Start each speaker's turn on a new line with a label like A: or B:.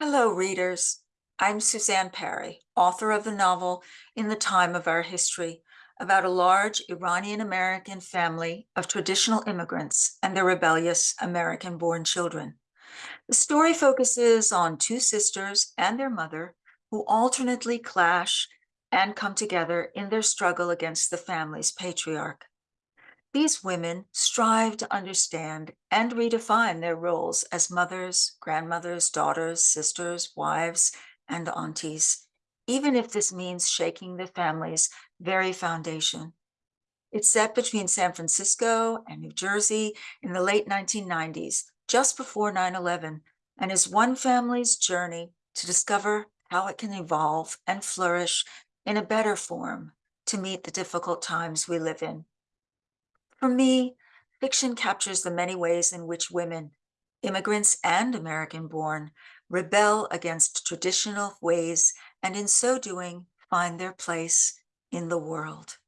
A: Hello, readers. I'm Susanne Pari, author of the novel In the Time of Our History, about a large Iranian American family of traditional immigrants and their rebellious American born children. The story focuses on two sisters and their mother who alternately clash and come together in their struggle against the family's patriarch. These women strive to understand and redefine their roles as mothers, grandmothers, daughters, sisters, wives, and aunties, even if this means shaking the family's very foundation. It's set between San Francisco and New Jersey in the late 1990s, just before 9 11, and is one family's journey to discover how it can evolve and flourish in a better form to meet the difficult times we live in. For me, fiction captures the many ways in which women, immigrants and American born, rebel against traditional ways and in so doing find their place in the world.